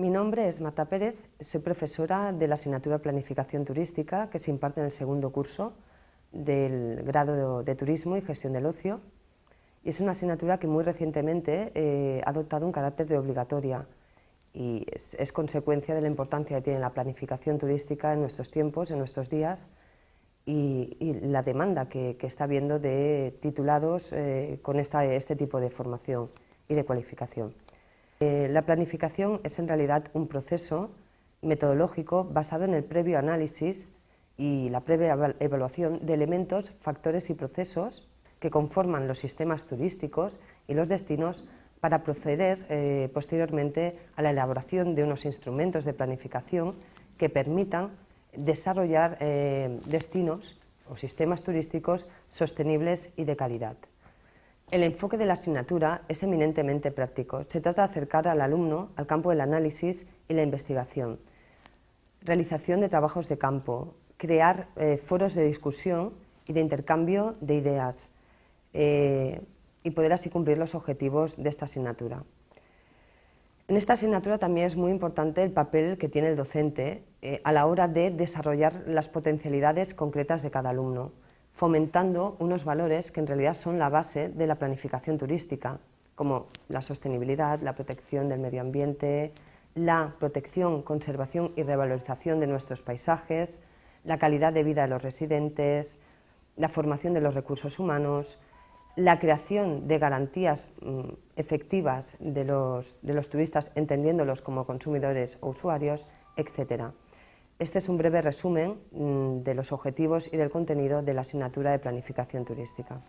Mi nombre es Marta Pérez, soy profesora de la asignatura de Planificación Turística que se imparte en el segundo curso del grado de Turismo y Gestión del Ocio y es una asignatura que muy recientemente eh, ha adoptado un carácter de obligatoria y es, consecuencia de la importancia que tiene la planificación turística en nuestros tiempos, en nuestros días y, la demanda que, está habiendo de titulados eh, con este tipo de formación y de cualificación. Eh, la planificación es en realidad un proceso metodológico basado en el previo análisis y la previa evaluación de elementos, factores y procesos que conforman los sistemas turísticos y los destinos para proceder eh, posteriormente a la elaboración de unos instrumentos de planificación que permitan desarrollar eh, destinos o sistemas turísticos sostenibles y de calidad. El enfoque de la asignatura es eminentemente práctico. Se trata de acercar al alumno al campo del análisis y la investigación, realización de trabajos de campo, crear eh, foros de discusión y de intercambio de ideas eh, y poder así cumplir los objetivos de esta asignatura. En esta asignatura también es muy importante el papel que tiene el docente eh, a la hora de desarrollar las potencialidades concretas de cada alumno fomentando unos valores que en realidad son la base de la planificación turística, como la sostenibilidad, la protección del medio ambiente, la protección, conservación y revalorización de nuestros paisajes, la calidad de vida de los residentes, la formación de los recursos humanos, la creación de garantías mm, efectivas de los, de los turistas, entendiéndolos como consumidores o usuarios, etc. Este es un breve resumen mm, de los objetivos y del contenido de la asignatura de Planificación Turística.